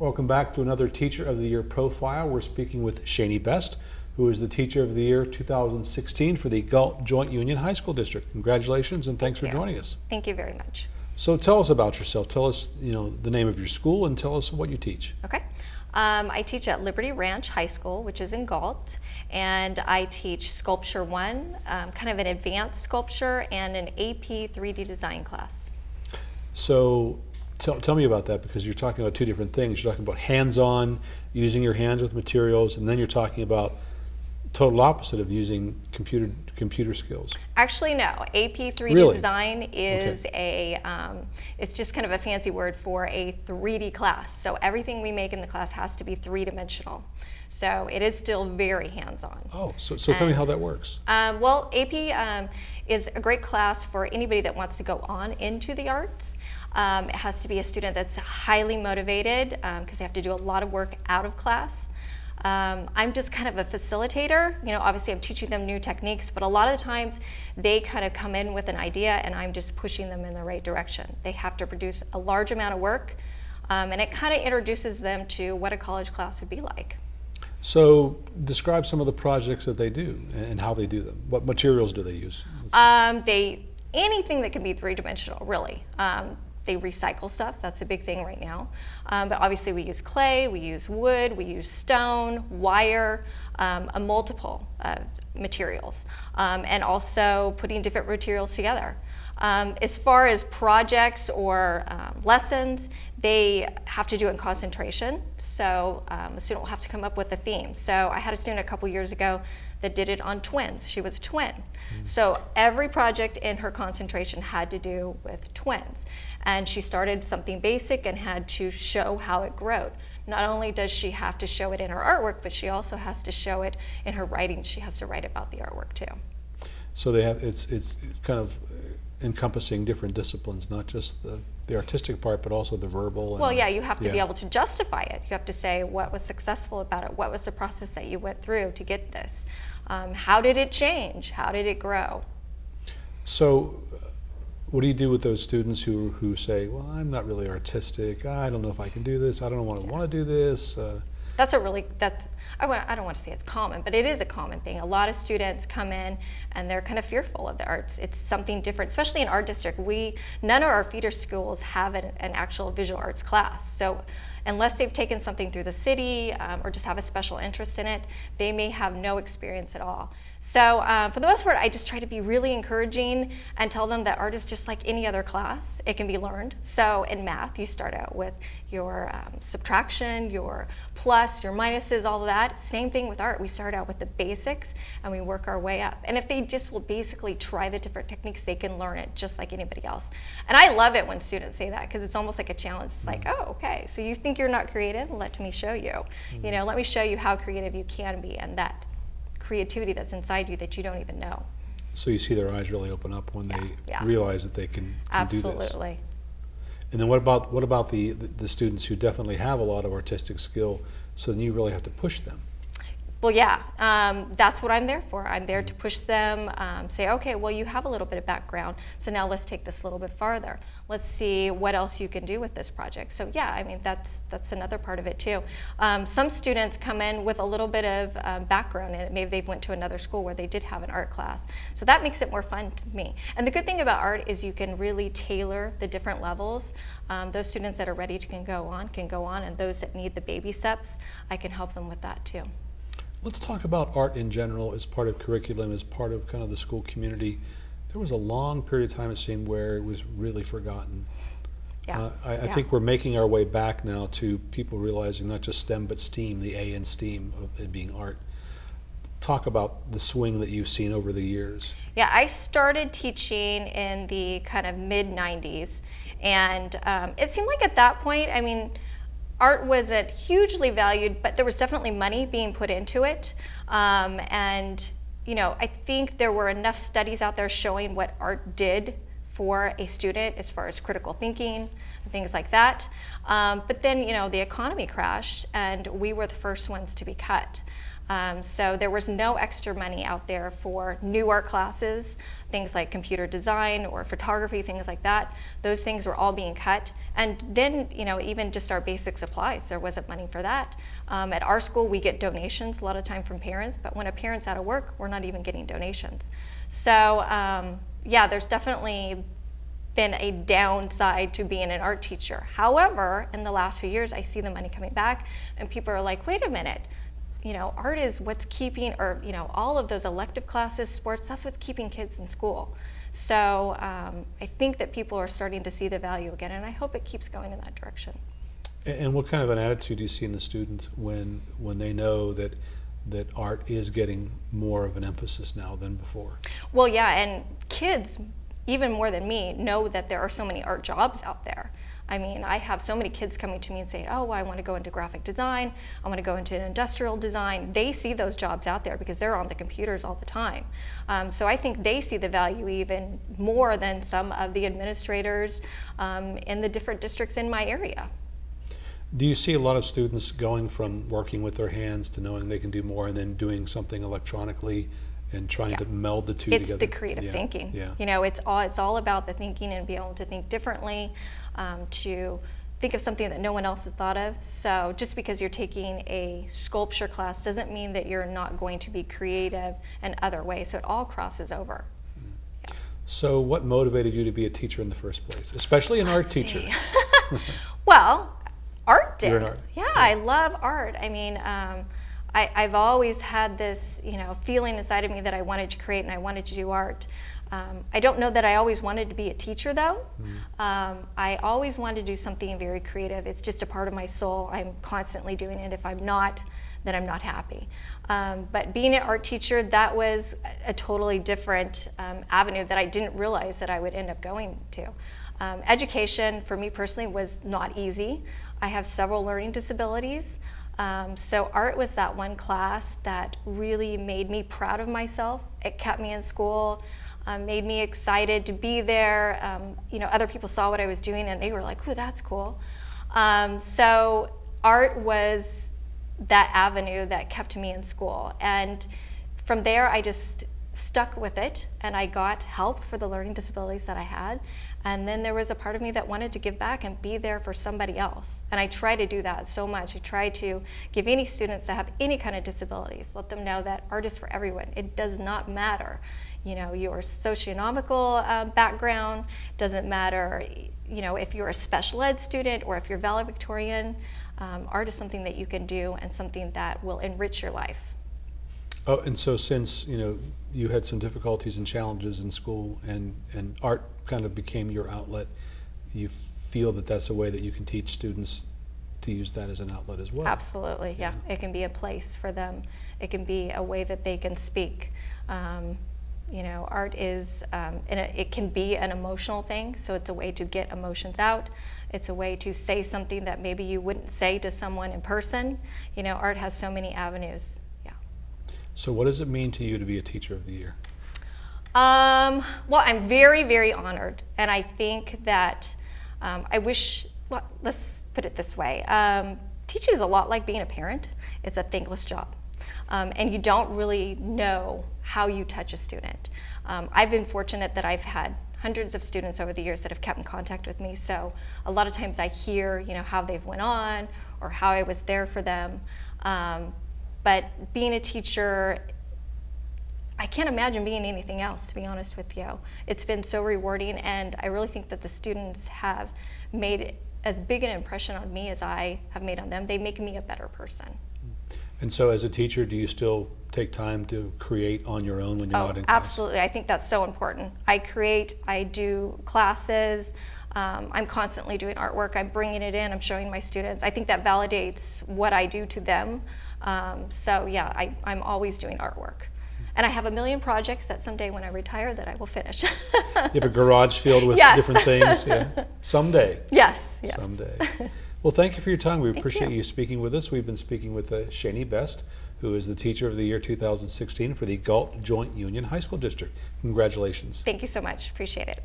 Welcome back to another Teacher of the Year profile. We're speaking with Shani Best, who is the Teacher of the Year 2016 for the Galt Joint Union High School District. Congratulations and thanks Thank for you. joining us. Thank you very much. So tell us about yourself. Tell us, you know, the name of your school and tell us what you teach. Okay. Um, I teach at Liberty Ranch High School, which is in Galt, and I teach Sculpture 1, um, kind of an advanced sculpture, and an AP 3D design class. So tell, tell me about that because you're talking about two different things. You're talking about hands-on, using your hands with materials, and then you're talking about total opposite of using computer computer skills. Actually, no. AP 3D Really? design is a, um, it's just kind of a fancy word for a 3D class. So everything we make in the class has to be three-dimensional. So it is still very hands-on. Oh, so, so tell me how that works. Um, well, AP um, is a great class for anybody that wants to go on into the arts. Um, it has to be a student that's highly motivated because they have to do a lot of work out of class. Um, I'm just kind of a facilitator. You know, obviously I'm teaching them new techniques, but a lot of the times they kind of come in with an idea and I'm just pushing them in the right direction. They have to produce a large amount of work um, and it kind of introduces them to what a college class would be like. So describe some of the projects that they do and how they do them. What materials do they use? Um, they anything that can be three dimensional, really. Um, they recycle stuff. That's a big thing right now. Um, but obviously, we use clay, we use wood, we use stone, wire, um, a multiple uh, materials, um, and also putting different materials together. Um, as far as projects or um, lessons, they have to do in concentration. So um, a student will have to come up with a theme. So I had a student a couple years ago that did it on twins. She was a twin. So every project in her concentration had to do with twins. And she started something basic and had to show how it growed. Not only does she have to show it in her artwork, but she also has to show it in her writing. She has to write about the artwork too. So they have it's it's kind of encompassing different disciplines, not just the the artistic part, but also the verbal. And, Well, yeah, you have to be able to justify it. You have to say what was successful about it. What was the process that you went through to get this? Um, how did it change? How did it grow? So, uh, what do you do with those students who who say, "Well, I'm not really artistic. I don't know if I can do this. I don't want to want to do this." Uh, That's a really that's I, I don't want to say it's common, but it is a common thing. A lot of students come in and they're kind of fearful of the arts. It's something different, especially in our district. We none of our feeder schools have an, an actual visual arts class. So unless they've taken something through the city um, or just have a special interest in it, they may have no experience at all. So uh, for the most part, I just try to be really encouraging and tell them that art is just like any other class. It can be learned. So in math, you start out with your um, subtraction, your plus, your minuses, all of that. Same thing with art. We start out with the basics and we work our way up. And if they just will basically try the different techniques, they can learn it just like anybody else. And I love it when students say that because it's almost like a challenge. It's like, oh, okay, so you think you're not creative? Let me show you. You know, let me show you how creative you can be and that creativity that's inside you that you don't even know. so you see their eyes really open up when they yeah. realize that they can, can do this. Absolutely. And then what about what about the, the the students who definitely have a lot of artistic skill? So then you really have to push them. Well, yeah, um, that's what I'm there for. I'm there to push them, um, say, okay, well, you have a little bit of background, so now let's take this a little bit farther. Let's see what else you can do with this project. So yeah, I mean, that's, that's another part of it too. Um, some students come in with a little bit of um, background in it. Maybe they went to another school where they did have an art class. So that makes it more fun to me. And the good thing about art is you can really tailor the different levels. Um, those students that are ready to can go on, can go on, and those that need the baby steps, I can help them with that too. Let's talk about art in general as part of curriculum, as part of kind of the school community. There was a long period of time, it seemed, where it was really forgotten. Yeah. Uh, I, I think we're making our way back now to people realizing not just STEM but STEAM, the A in STEAM of it being art. Talk about the swing that you've seen over the years. Yeah, I started teaching in the kind of mid 90s, and um, it seemed like at that point, I mean, art wasn't hugely valued, but there was definitely money being put into it. Um, and, you know, I think there were enough studies out there showing what art did for a student as far as critical thinking and things like that. Um, but then, you know, the economy crashed and we were the first ones to be cut. Um, so there was no extra money out there for new art classes, things like computer design or photography, things like that. Those things were all being cut. And then, you know, even just our basic supplies, there wasn't money for that. Um, at our school, we get donations a lot of time from parents, but when a parent's out of work, we're not even getting donations. So um, yeah, there's definitely been a downside to being an art teacher. However, in the last few years, I see the money coming back and people are like, wait a minute, you know, art is what's keeping, or, you know, all of those elective classes, sports, that's what's keeping kids in school. So um, I think that people are starting to see the value again, and I hope it keeps going in that direction. A- And what kind of an attitude do you see in the students when, when they know that, that art is getting more of an emphasis now than before? Well, yeah, and kids, even more than me, know that there are so many art jobs out there. I mean, I have so many kids coming to me and saying, oh, I want to go into graphic design, I want to go into industrial design. They see those jobs out there because they're on the computers all the time. Um, so I think they see the value even more than some of the administrators um, in the different districts in my area. Do you see a lot of students going from working with their hands to knowing they can do more and then doing something electronically and trying Yeah. to meld the two it's together? It's the creative Yeah, thinking. Yeah. You know, it's all it's all about the thinking and be able to think differently, um, to think of something that no one else has thought of. So just because you're taking a sculpture class doesn't mean that you're not going to be creative in other ways. So it all crosses over. So what motivated you to be a teacher in the first place, especially an art Let's teacher? see. well, art did. You're an art- Yeah, yeah. I love art. I mean, um, I, I've always had this, you know, feeling inside of me that I wanted to create and I wanted to do art. Um, I don't know that I always wanted to be a teacher though. Mm-hmm. Um, I always wanted to do something very creative. It's just a part of my soul. I'm constantly doing it. If I'm not, then I'm not happy. Um, but being an art teacher, that was a, a totally different um, avenue that I didn't realize that I would end up going to. Um, education for me personally was not easy. I have several learning disabilities. Um, so art was that one class that really made me proud of myself. It kept me in school, um, made me excited to be there. Um, you know, other people saw what I was doing and they were like, "Ooh, that's cool." Um, so art was that avenue that kept me in school, and from there I just stuck with it and I got help for the learning disabilities that I had. And then there was a part of me that wanted to give back and be there for somebody else. And I try to do that so much. I try to give any students that have any kind of disabilities, let them know that art is for everyone. It does not matter, you know, your socioeconomical uh, background, doesn't matter, you know, if you're a special ed student or if you're valedictorian, um, art is something that you can do and something that will enrich your life. Oh, and so since, you know, you had some difficulties and challenges in school and, and art kind of became your outlet, you feel that that's a way that you can teach students to use that as an outlet as well? Absolutely, yeah. It can be a place for them. It can be a way that they can speak. Um, you know, art is, um, and it, it can be an emotional thing, so it's a way to get emotions out. It's a way to say something that maybe you wouldn't say to someone in person. You know, art has so many avenues, yeah. So what does it mean to you to be a teacher of the year? Um, well, I'm very, very honored, and I think that um, I wish. Well, let's put it this way: um, teaching is a lot like being a parent. It's a thankless job, um, and you don't really know how you touch a student. Um, I've been fortunate that I've had hundreds of students over the years that have kept in contact with me. So a lot of times I hear, you know, how they've went on or how I was there for them. Um, but being a teacher I can't imagine being anything else, to be honest with you. It's been so rewarding, and I really think that the students have made as big an impression on me as I have made on them. They make me a better person. Mm. And so as a teacher, do you still take time to create on your own when you're Oh, not in class? absolutely. I think that's so important. I create, I do classes, um, I'm constantly doing artwork, I'm bringing it in, I'm showing my students. I think that validates what I do to them. Um, so, yeah, I, I'm always doing artwork. And I have a million projects that someday when I retire that I will finish. You have a garage filled with Yes. different things? Yeah. Someday. yes, yes. Someday. Well, thank you for your time. We appreciate you. you speaking with us. We've been speaking with uh, Shani Best, who is the Teacher of the Year 2016 for the Galt Joint Union High School District. Congratulations. Thank you so much. Appreciate it.